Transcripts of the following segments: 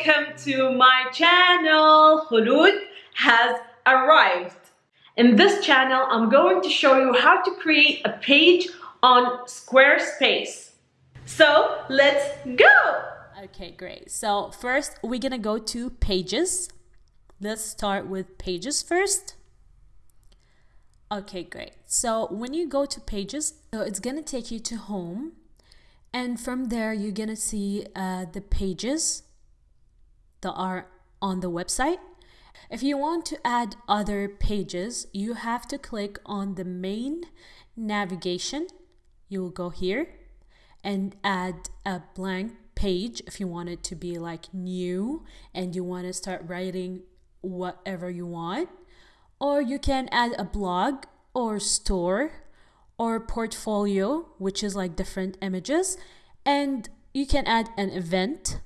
welcome to my channel. Khulud has arrived. In this channel, I'm going to show you how to create a page on Squarespace. So let's go! Okay, great. So first we're gonna go to pages. Let's start with pages first. Okay, great. So when you go to pages, so it's gonna take you to home and from there you're gonna see uh, the pages that are on the website. If you want to add other pages, you have to click on the main navigation. You will go here and add a blank page if you want it to be like new and you want to start writing whatever you want. Or you can add a blog or store or portfolio, which is like different images. And you can add an event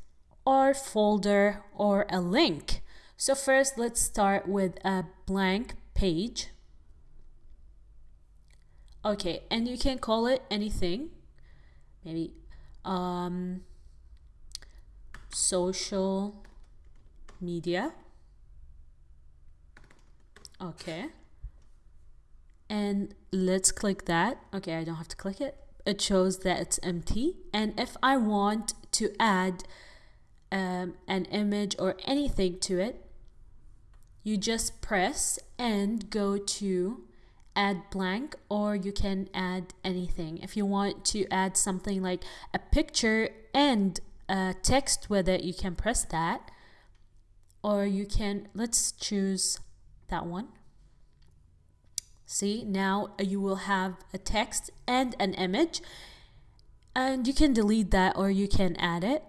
or folder or a link. So first, let's start with a blank page. Okay, and you can call it anything. Maybe um, social media. Okay. And let's click that. Okay, I don't have to click it. It shows that it's empty. And if I want to add um, an image or anything to it, you just press and go to add blank or you can add anything. If you want to add something like a picture and a text with it, you can press that. Or you can, let's choose that one. See, now you will have a text and an image. And you can delete that or you can add it.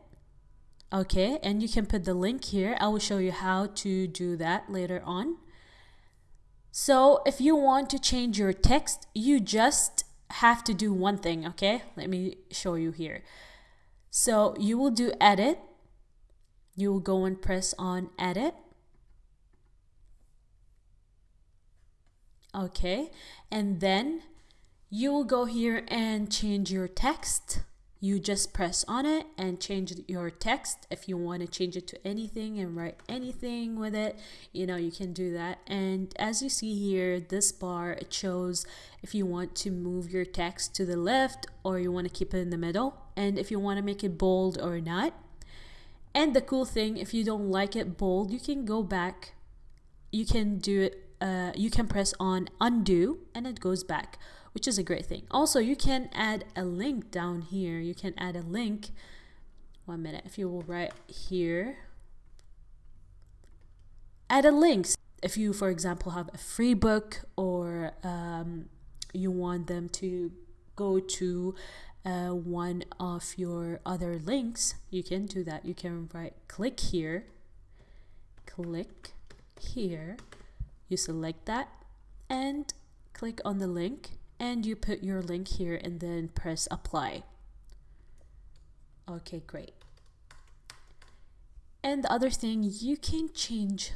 Okay, and you can put the link here. I will show you how to do that later on. So if you want to change your text, you just have to do one thing, okay? Let me show you here. So you will do edit. You will go and press on edit. Okay, and then you will go here and change your text you just press on it and change your text if you want to change it to anything and write anything with it. You know you can do that. And as you see here this bar it shows if you want to move your text to the left or you want to keep it in the middle and if you want to make it bold or not. And the cool thing if you don't like it bold you can go back. You can do it uh, you can press on undo and it goes back which is a great thing. Also, you can add a link down here. You can add a link. One minute. If you will write here, add a link. If you, for example, have a free book or um, you want them to go to uh, one of your other links, you can do that. You can write click here, click here, you select that and click on the link and you put your link here and then press apply. Okay, great. And the other thing, you can change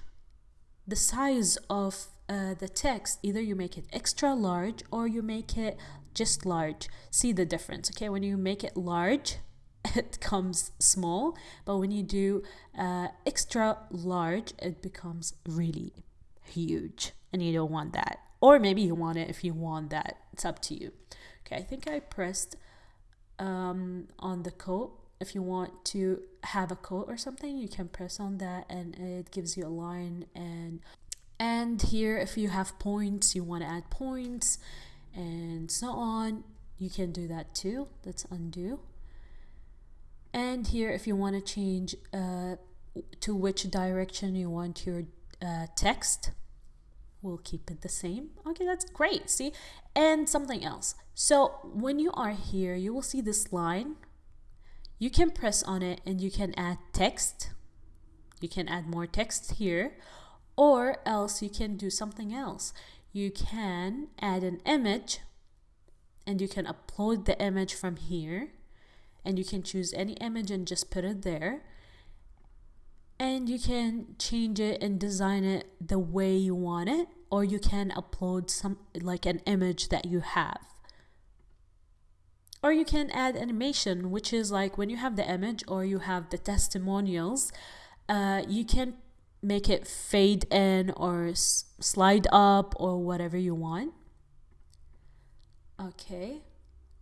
the size of uh, the text. Either you make it extra large or you make it just large. See the difference, okay? When you make it large, it comes small, but when you do uh, extra large, it becomes really huge, and you don't want that. Or maybe you want it if you want that. It's up to you. Okay, I think I pressed um, on the coat. If you want to have a coat or something, you can press on that and it gives you a line and and here if you have points, you want to add points and so on, you can do that too. Let's undo. And here if you want to change uh, to which direction you want your uh, text, we'll keep it the same. Okay, that's great. See, and something else. So when you are here, you will see this line. You can press on it and you can add text. You can add more text here, or else you can do something else. You can add an image and you can upload the image from here and you can choose any image and just put it there and you can change it and design it the way you want it or you can upload some like an image that you have. Or you can add animation which is like when you have the image or you have the testimonials uh, you can make it fade in or slide up or whatever you want. Okay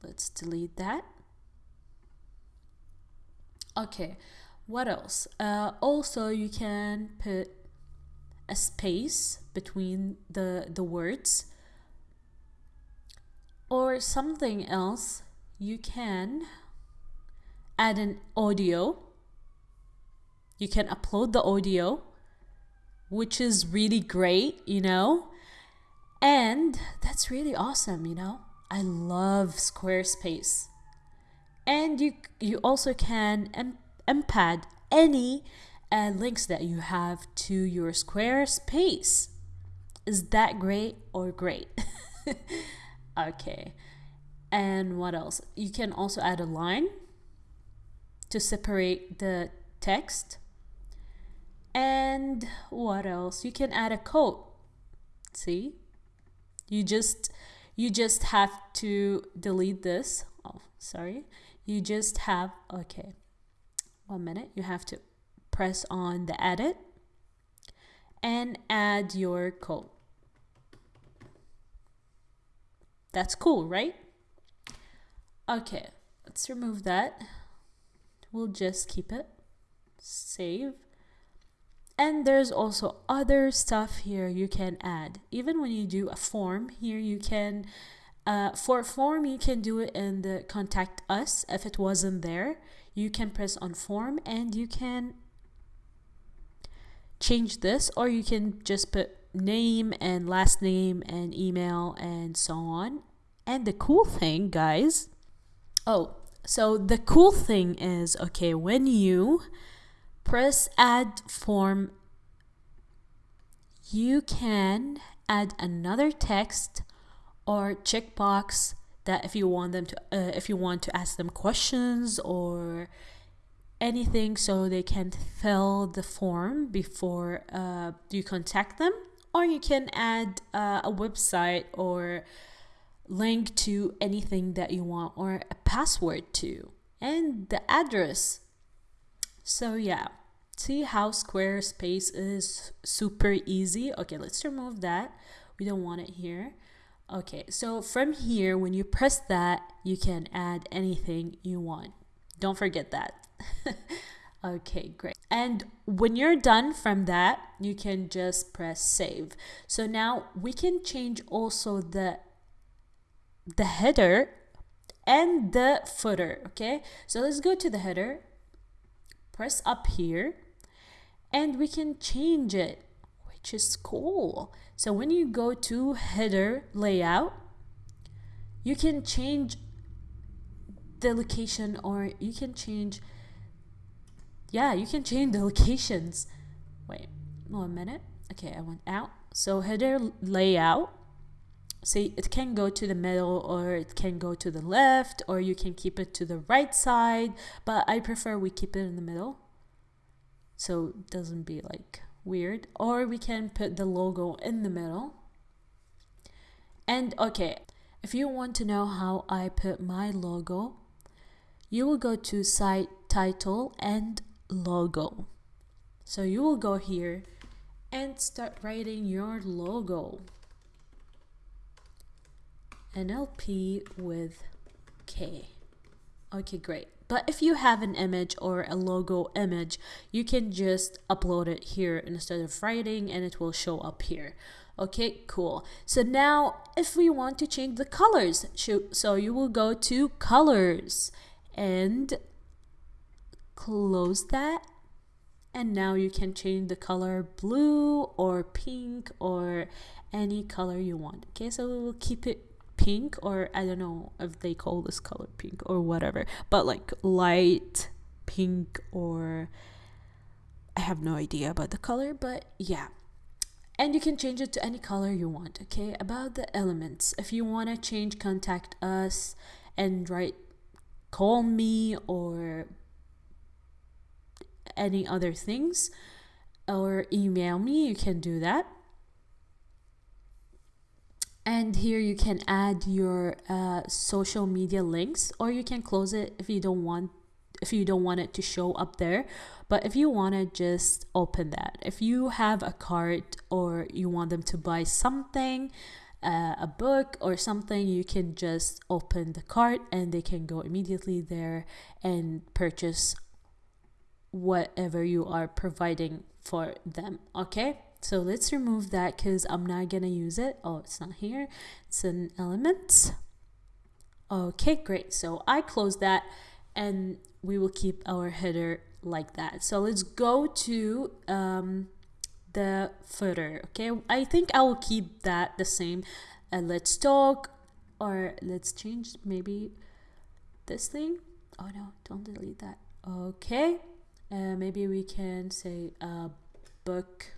let's delete that. Okay what else? Uh, also you can put a space between the the words. Or something else you can add an audio. You can upload the audio which is really great you know? And that's really awesome you know? I love squarespace. And you you also can embed any uh, links that you have to your squarespace is that great or great? Okay. And what else? You can also add a line to separate the text. And what else? You can add a code see? You just you just have to delete this. Oh sorry. You just have okay one minute. You have to press on the edit and add your code. That's cool right? Okay let's remove that. We'll just keep it save. And there's also other stuff here you can add. Even when you do a form here you can uh, for form you can do it in the contact us. If it wasn't there you can press on form and you can change this or you can just put name and last name and email and so on. And the cool thing guys oh so the cool thing is okay when you press add form you can add another text or checkbox that if you want them to uh, if you want to ask them questions or anything so they can fill the form before uh, you contact them. Or you can add uh, a website or link to anything that you want or a password to and the address. So yeah. See how squarespace is super easy? Okay let's remove that. We don't want it here okay so from here when you press that you can add anything you want. Don't forget that. Okay great. And when you're done from that you can just press save. So now we can change also the the header and the footer okay? So let's go to the header press up here and we can change it which is cool. So when you go to header layout you can change the location or you can change yeah you can change the locations. Wait one minute. Okay i went out. So header layout see it can go to the middle or it can go to the left or you can keep it to the right side but i prefer we keep it in the middle. So it doesn't be like weird or we can put the logo in the middle and okay if you want to know how i put my logo you will go to site title and logo so you will go here and start writing your logo NLP with K. Okay, great. But if you have an image or a logo image, you can just upload it here instead of writing and it will show up here. Okay, cool. So now if we want to change the colors, so you will go to colors and close that. And now you can change the color blue or pink or any color you want. Okay, so we will keep it pink or I don't know if they call this color pink or whatever, but like light pink or I have no idea about the color, but yeah. And you can change it to any color you want, okay? About the elements, if you want to change contact us and write call me or any other things or email me, you can do that and here you can add your uh, social media links or you can close it if you don't want if you don't want it to show up there. But if you want to just open that if you have a cart or you want them to buy something uh, a book or something you can just open the cart and they can go immediately there and purchase whatever you are providing for them okay so let's remove that because I'm not gonna use it. Oh, it's not here. It's an element. Okay, great. So I close that and we will keep our header like that. So let's go to um, the footer. Okay, I think I will keep that the same. And let's talk or let's change maybe this thing. Oh no, don't delete that. Okay, uh, maybe we can say uh, book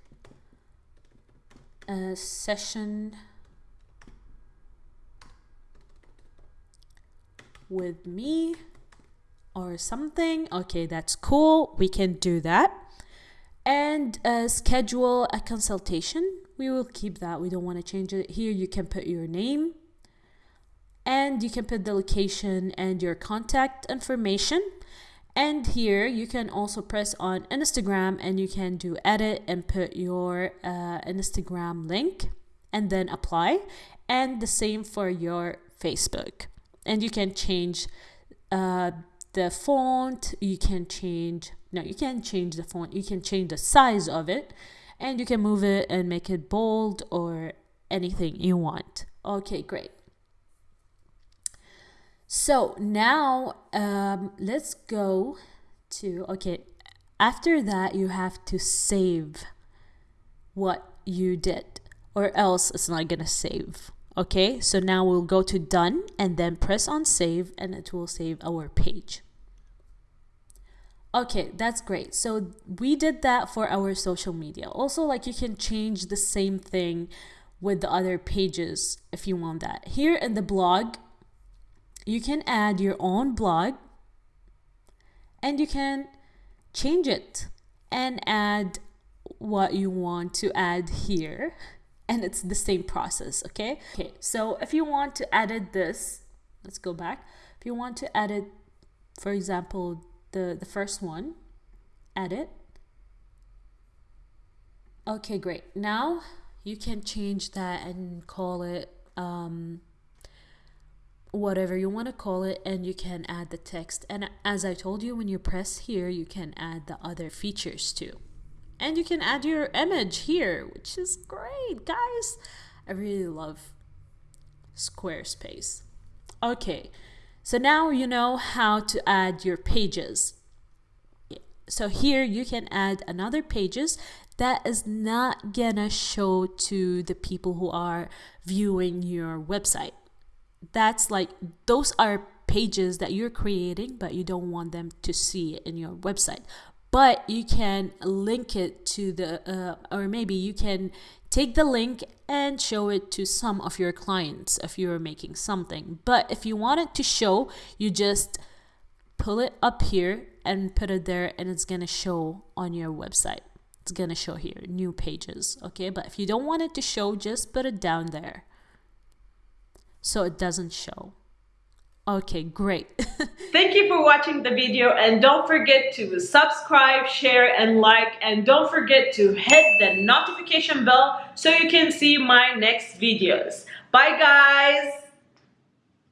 a session with me or something. Okay, that's cool. We can do that. And uh, schedule a consultation. We will keep that. We don't want to change it. Here you can put your name and you can put the location and your contact information. And here you can also press on Instagram and you can do edit and put your uh, Instagram link and then apply. And the same for your Facebook. And you can change uh, the font, you can change, no, you can change the font, you can change the size of it and you can move it and make it bold or anything you want. Okay, great. So now um, let's go to, okay, after that you have to save what you did or else it's not gonna save. Okay, so now we'll go to done and then press on save and it will save our page. Okay, that's great. So we did that for our social media. Also, like you can change the same thing with the other pages if you want that. Here in the blog, you can add your own blog and you can change it and add what you want to add here and it's the same process okay? Okay so if you want to edit this let's go back. If you want to edit for example the the first one edit. Okay great. Now you can change that and call it um, whatever you want to call it and you can add the text. And as I told you when you press here you can add the other features too. And you can add your image here which is great guys. I really love Squarespace. Okay so now you know how to add your pages. So here you can add another pages that is not gonna show to the people who are viewing your website that's like those are pages that you're creating but you don't want them to see in your website. But you can link it to the uh, or maybe you can take the link and show it to some of your clients if you're making something. But if you want it to show you just pull it up here and put it there and it's gonna show on your website. It's gonna show here new pages okay? But if you don't want it to show just put it down there so it doesn't show. Okay, great. Thank you for watching the video and don't forget to subscribe, share and like and don't forget to hit the notification bell so you can see my next videos. Bye guys!